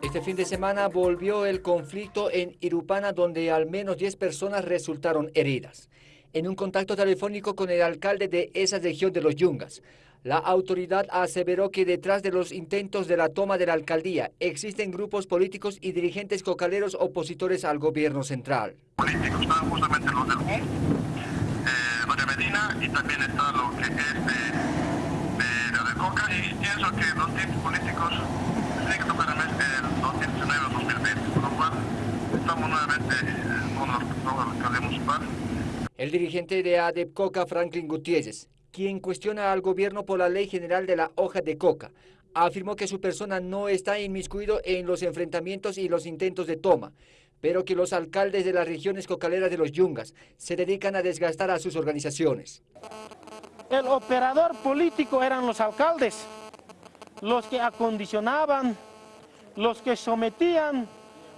Este fin de semana volvió el conflicto en Irupana donde al menos 10 personas resultaron heridas. En un contacto telefónico con el alcalde de esa región de los Yungas, la autoridad aseveró que detrás de los intentos de la toma de la alcaldía existen grupos políticos y dirigentes cocaleros opositores al gobierno central. Políticos están justamente los del eh, Medina y también está lo que es de, de, de Coca y pienso que los políticos El dirigente de ADEP Coca, Franklin Gutiérrez, quien cuestiona al gobierno por la ley general de la hoja de coca, afirmó que su persona no está inmiscuido en los enfrentamientos y los intentos de toma, pero que los alcaldes de las regiones cocaleras de los Yungas se dedican a desgastar a sus organizaciones. El operador político eran los alcaldes, los que acondicionaban, los que sometían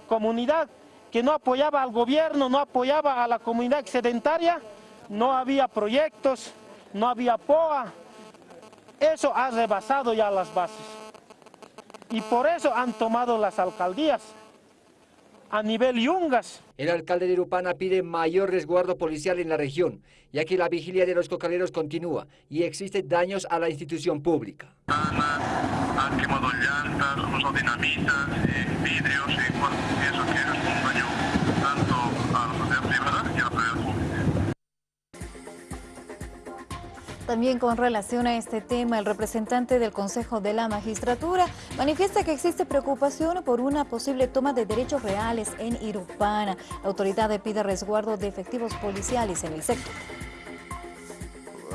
comunidad que no apoyaba al gobierno, no apoyaba a la comunidad excedentaria, no había proyectos, no había POA. Eso ha rebasado ya las bases. Y por eso han tomado las alcaldías a nivel yungas. El alcalde de Irupana pide mayor resguardo policial en la región, ya que la vigilia de los cocaleros continúa y existen daños a la institución pública. Han quemado llantas, dinamitas, eh, vidrios, y eso que es un daño También con relación a este tema, el representante del Consejo de la Magistratura manifiesta que existe preocupación por una posible toma de derechos reales en Irupana. La autoridad pide resguardo de efectivos policiales en el sector.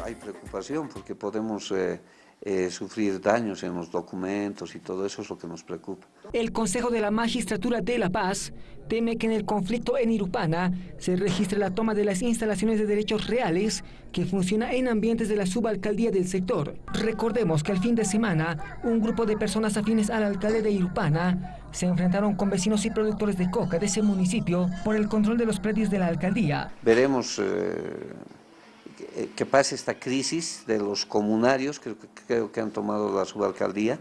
Hay preocupación porque podemos... Eh, eh, sufrir daños en los documentos y todo eso es lo que nos preocupa. El Consejo de la Magistratura de La Paz teme que en el conflicto en Irupana se registre la toma de las instalaciones de derechos reales que funciona en ambientes de la subalcaldía del sector. Recordemos que el fin de semana un grupo de personas afines al alcalde de Irupana se enfrentaron con vecinos y productores de coca de ese municipio por el control de los predios de la alcaldía. Veremos... Eh, que pase esta crisis de los comunarios, que creo que han tomado la subalcaldía,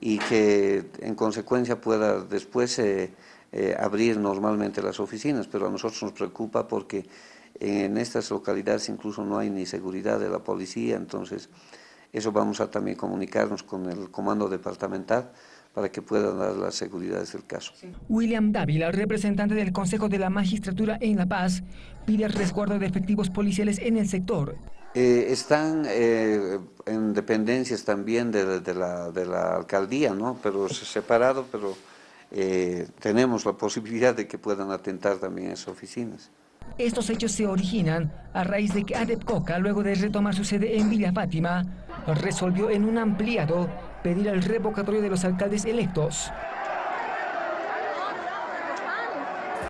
y que en consecuencia pueda después eh, eh, abrir normalmente las oficinas, pero a nosotros nos preocupa porque en estas localidades incluso no hay ni seguridad de la policía, entonces eso vamos a también comunicarnos con el comando departamental para que puedan dar las seguridades del caso. William Dávila, representante del Consejo de la Magistratura en La Paz, pide resguardo de efectivos policiales en el sector. Eh, están eh, en dependencias también de, la, de, la, alcaldía, ¿no? pero separado, pero eh, tenemos la posibilidad de que puedan atentar también esas oficinas. Estos hechos se originan a raíz de que Adep Coca, luego de retomar su sede en Villa Fátima, resolvió en un ampliado pedir el revocatorio de los alcaldes electos.